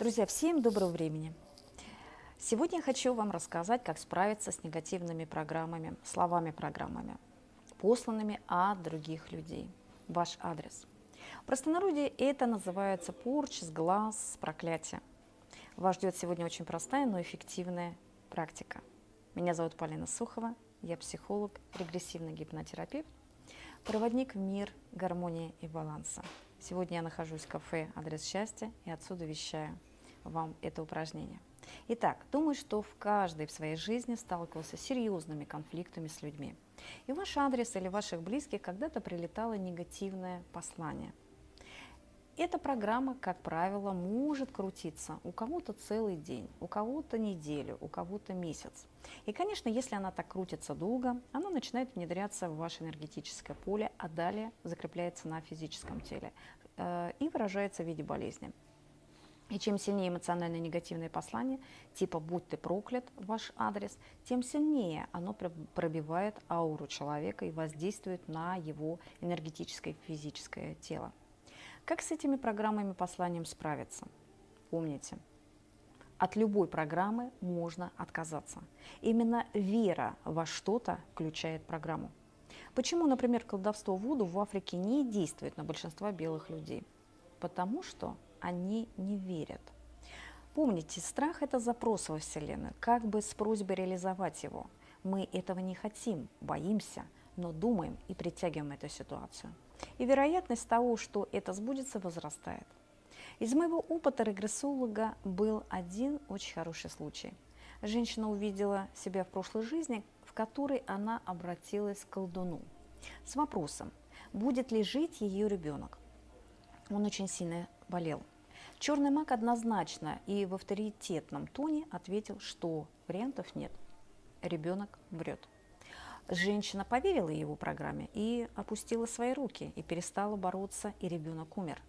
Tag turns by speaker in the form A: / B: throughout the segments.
A: Друзья, всем доброго времени! Сегодня я хочу вам рассказать, как справиться с негативными программами, словами-программами, посланными от других людей. Ваш адрес. В простонародье это называется порч, сглаз, проклятие. Вас ждет сегодня очень простая, но эффективная практика. Меня зовут Полина Сухова, я психолог, регрессивный гипнотерапевт, проводник в мир гармонии и баланса. Сегодня я нахожусь в кафе «Адрес счастья» и отсюда вещаю вам это упражнение. Итак, думаю, что в каждой в своей жизни сталкивался с серьезными конфликтами с людьми. И в ваш адрес или ваших близких когда-то прилетало негативное послание. Эта программа, как правило, может крутиться у кого-то целый день, у кого-то неделю, у кого-то месяц. И, конечно, если она так крутится долго, она начинает внедряться в ваше энергетическое поле, а далее закрепляется на физическом теле э, и выражается в виде болезни. И чем сильнее эмоционально негативное послание, типа «будь ты проклят» ваш адрес, тем сильнее оно пробивает ауру человека и воздействует на его энергетическое и физическое тело. Как с этими программами посланием справиться? Помните, от любой программы можно отказаться. Именно вера во что-то включает программу. Почему, например, колдовство Вуду в Африке не действует на большинство белых людей? Потому что они не верят. Помните, страх – это запрос во Вселенную, как бы с просьбой реализовать его. Мы этого не хотим, боимся, но думаем и притягиваем эту ситуацию. И вероятность того, что это сбудется, возрастает. Из моего опыта регрессолога был один очень хороший случай. Женщина увидела себя в прошлой жизни, в которой она обратилась к колдуну с вопросом, будет ли жить ее ребенок. Он очень сильно болел. Черный маг однозначно и в авторитетном тоне ответил, что вариантов нет. Ребенок врет. Женщина поверила его программе и опустила свои руки, и перестала бороться, и ребенок умер.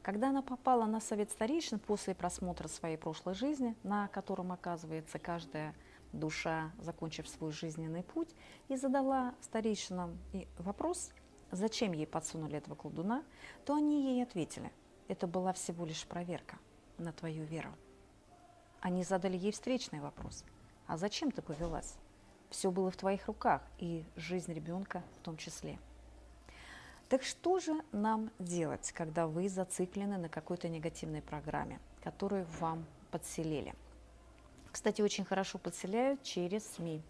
A: Когда она попала на совет старейшин после просмотра своей прошлой жизни, на котором оказывается каждая душа, закончив свой жизненный путь, и задала старейшинам вопрос, зачем ей подсунули этого колдуна, то они ей ответили – это была всего лишь проверка на твою веру. Они задали ей встречный вопрос. А зачем ты повелась? Все было в твоих руках, и жизнь ребенка в том числе. Так что же нам делать, когда вы зациклены на какой-то негативной программе, которую вам подселили? Кстати, очень хорошо подселяют через СМИ.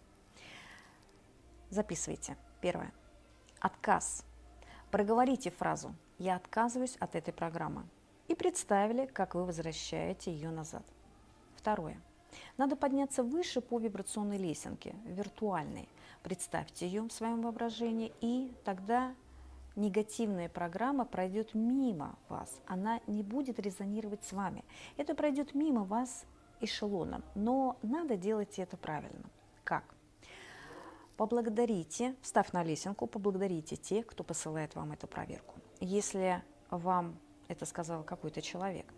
A: Записывайте. Первое. Отказ. Проговорите фразу «Я отказываюсь от этой программы» и представили, как вы возвращаете ее назад. Второе. Надо подняться выше по вибрационной лесенке, виртуальной. Представьте ее в своем воображении, и тогда негативная программа пройдет мимо вас. Она не будет резонировать с вами. Это пройдет мимо вас эшелоном. Но надо делать это правильно. Как? Поблагодарите, встав на лесенку, поблагодарите тех, кто посылает вам эту проверку. Если вам это сказал какой-то человек,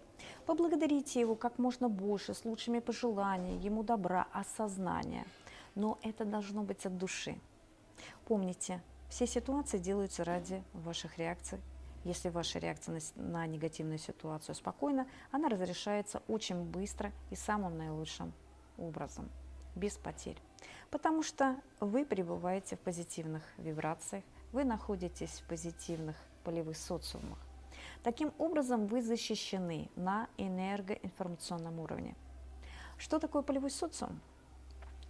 A: поблагодарите его как можно больше, с лучшими пожеланиями, ему добра, осознания. Но это должно быть от души. Помните, все ситуации делаются ради ваших реакций. Если ваша реакция на, негативную ситуацию спокойна, она разрешается очень быстро и самым наилучшим образом, без потерь. Потому что вы пребываете в позитивных вибрациях, вы находитесь в позитивных полевых социумах. Таким образом, вы защищены на энергоинформационном уровне. Что такое полевой социум?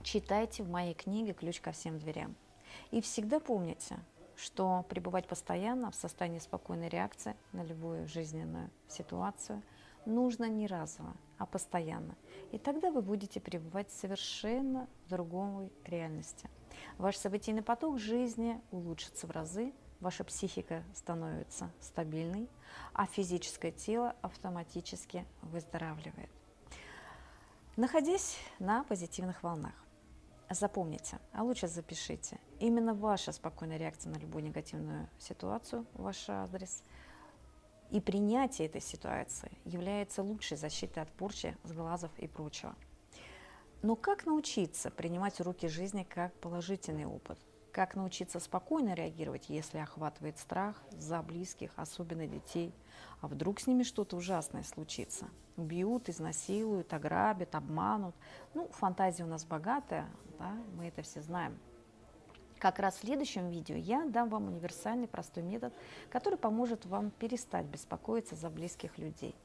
A: Читайте в моей книге «Ключ ко всем дверям». И всегда помните, что пребывать постоянно в состоянии спокойной реакции на любую жизненную ситуацию нужно не разово, а постоянно. И тогда вы будете пребывать в совершенно другой реальности. Ваш событийный поток жизни улучшится в разы, ваша психика становится стабильной, а физическое тело автоматически выздоравливает. Находясь на позитивных волнах, запомните, а лучше запишите, именно ваша спокойная реакция на любую негативную ситуацию, ваш адрес – и принятие этой ситуации является лучшей защитой от порчи, сглазов и прочего. Но как научиться принимать уроки жизни как положительный опыт? Как научиться спокойно реагировать, если охватывает страх за близких, особенно детей. А вдруг с ними что-то ужасное случится? Убьют, изнасилуют, ограбят, обманут. Ну, фантазия у нас богатая, да, мы это все знаем. Как раз в следующем видео я дам вам универсальный простой метод, который поможет вам перестать беспокоиться за близких людей,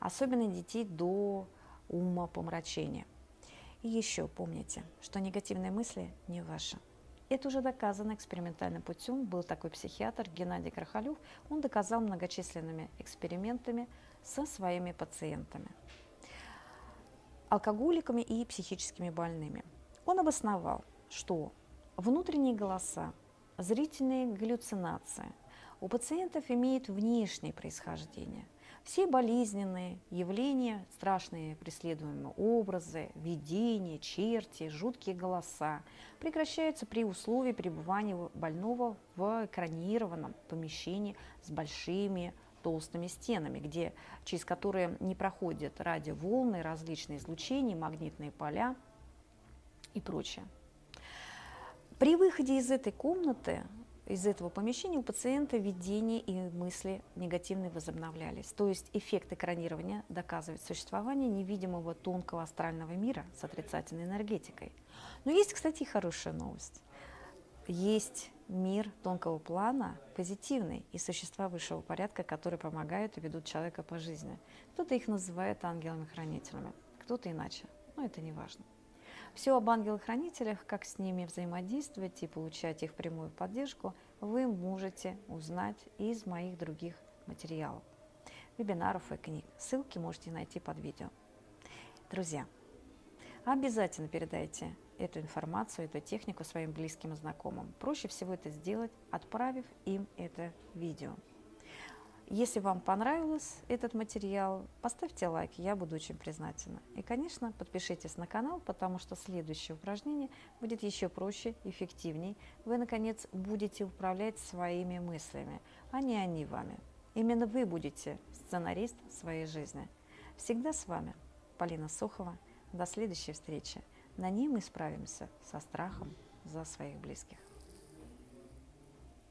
A: особенно детей до ума помрачения. И еще помните, что негативные мысли не ваши. Это уже доказано экспериментальным путем. Был такой психиатр Геннадий Крахалев. Он доказал многочисленными экспериментами со своими пациентами, алкоголиками и психическими больными. Он обосновал, что внутренние голоса, зрительные галлюцинации у пациентов имеют внешнее происхождение. Все болезненные явления, страшные преследуемые образы, видения, черти, жуткие голоса прекращаются при условии пребывания больного в экранированном помещении с большими толстыми стенами, где, через которые не проходят радиоволны, различные излучения, магнитные поля и прочее. При выходе из этой комнаты из этого помещения у пациента видения и мысли негативные возобновлялись. То есть эффект экранирования доказывает существование невидимого тонкого астрального мира с отрицательной энергетикой. Но есть, кстати, и хорошая новость. Есть мир тонкого плана, позитивный, и существа высшего порядка, которые помогают и ведут человека по жизни. Кто-то их называет ангелами-хранителями, кто-то иначе, но это не важно. Все об ангелах-хранителях, как с ними взаимодействовать и получать их прямую поддержку, вы можете узнать из моих других материалов, вебинаров и книг. Ссылки можете найти под видео. Друзья, обязательно передайте эту информацию, эту технику своим близким и знакомым. Проще всего это сделать, отправив им это видео. Если вам понравился этот материал, поставьте лайк, я буду очень признательна. И, конечно, подпишитесь на канал, потому что следующее упражнение будет еще проще, эффективней. Вы, наконец, будете управлять своими мыслями, а не они вами. Именно вы будете сценарист своей жизни. Всегда с вами Полина Сухова. До следующей встречи. На ней мы справимся со страхом за своих близких.